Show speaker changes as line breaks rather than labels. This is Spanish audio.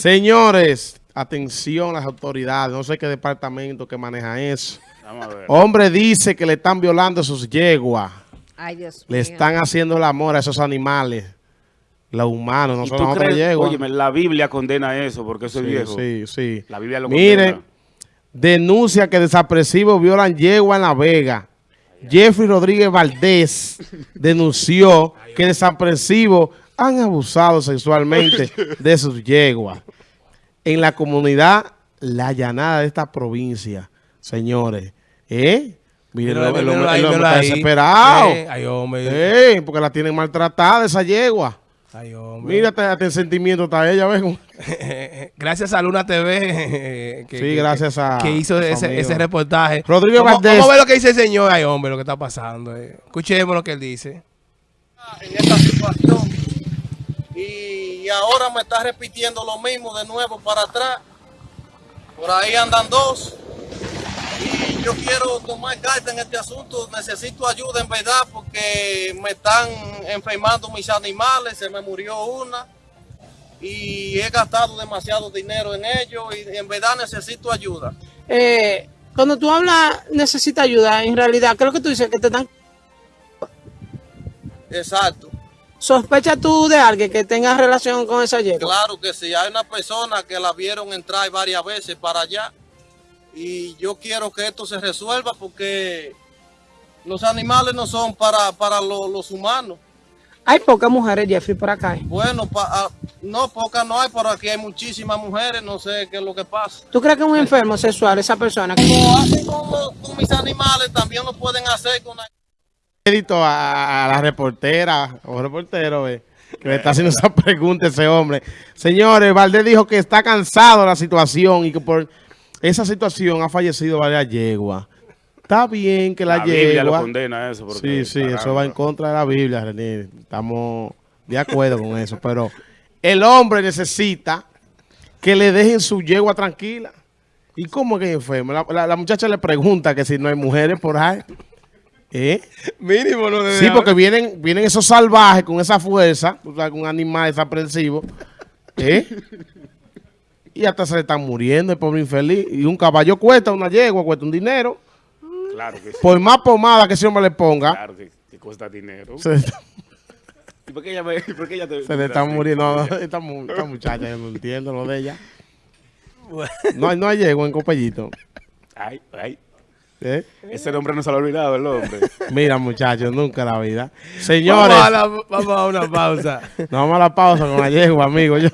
Señores, atención las autoridades, no sé qué departamento que maneja eso.
Vamos a ver.
Hombre dice que le están violando sus yeguas.
Ay, Dios
Le
mío.
están haciendo el amor a esos animales. Los humanos, no
¿Y
son otras yeguas.
Óyeme, la Biblia condena eso porque eso es viejo.
sí, sí.
La Biblia lo
Mire,
condena.
denuncia que desapresivos violan yegua en La Vega. Jeffrey Rodríguez Valdés denunció que desapresivos han abusado sexualmente de sus yeguas. En la comunidad La Llanada de esta provincia, señores. ¿Eh? Miren, el, hombre- el
míralo
hombre-
ahí,
el hombre
míralo
está desesperado.
Eh, Ay, hombre.
Eh, porque la tienen maltratada esa yegua.
Ay, hombre.
Mírate, hasta el sentimiento está ella, ¿ves?
gracias a Luna TV. que-
Sí,
que-
gracias a-
Que hizo ese, ese reportaje.
Rodrigo
vamos,
Valdés.
Vamos a ver lo que dice el señor. Ay, hombre, lo que está pasando. eh. Escuchemos lo que él dice.
en esta situación y ahora me está repitiendo lo mismo de nuevo para atrás. Por ahí andan dos y yo quiero tomar carta en este asunto. Necesito ayuda en verdad porque me están enfermando mis animales, se me murió una y he gastado demasiado dinero en ello y en verdad necesito ayuda.
eh, cuando tú hablas, necesita ayuda, en realidad, creo que tú dices que te dan...
Exacto.
¿Sospechas tú de alguien que tenga relación con esa yegua?
Claro que sí, hay una persona que la vieron entrar varias veces para allá y yo quiero que esto se resuelva porque los animales no son para, para lo- los humanos.
Hay pocas mujeres, Jeffrey, por acá. ¿eh?
Bueno, pa- ah, no, pocas no hay, pero aquí hay muchísimas mujeres, no sé qué es lo que pasa.
¿Tú crees que es un enfermo sexual esa persona?
Como hacen con, los- con mis animales, también lo pueden hacer con...
crédito a, a la reportera o reportero eh, que le está haciendo esa pregunta ese hombre. Señores, Valdés dijo que está cansado de la situación y que por esa situación ha fallecido varias yeguas. Está bien que la,
La Biblia lo
yegua...
condena eso. Porque,
Sí, sí, eso va en contra de la Biblia, René. Estamos de acuerdo con eso. Pero el hombre necesita que le dejen su yegua tranquila. ¿Y cómo es que es enfermo? La, la- la muchacha le pregunta que si no hay mujeres por ahí. ¿Eh?
Mínimo, no
Sí, porque vienen, vienen esos salvajes con esa fuerza, o sea, con un animal desaprensivo, ¿eh? Y hasta se le están muriendo el pobre infeliz. Y un caballo cuesta, una yegua cuesta un dinero.
Claro que sí.
Por más pomada que ese hombre le ponga,
Claro que, que cuesta dinero.
se, le está-
¿Y por qué ella, me- por qué ella te,
se le están muriendo. No, esta, mu- esta muchacha, yo no entiendo lo de ella. No, hay- no hay yegua en Copellito.
Ay, ay.
¿Eh?
Ese nombre no se lo ha olvidado el hombre.
Mira, muchachos, nunca la vida. Señores.
Vamos a, una pausa.
Nos vamos a la pausa con la yegua, amigo. Yo.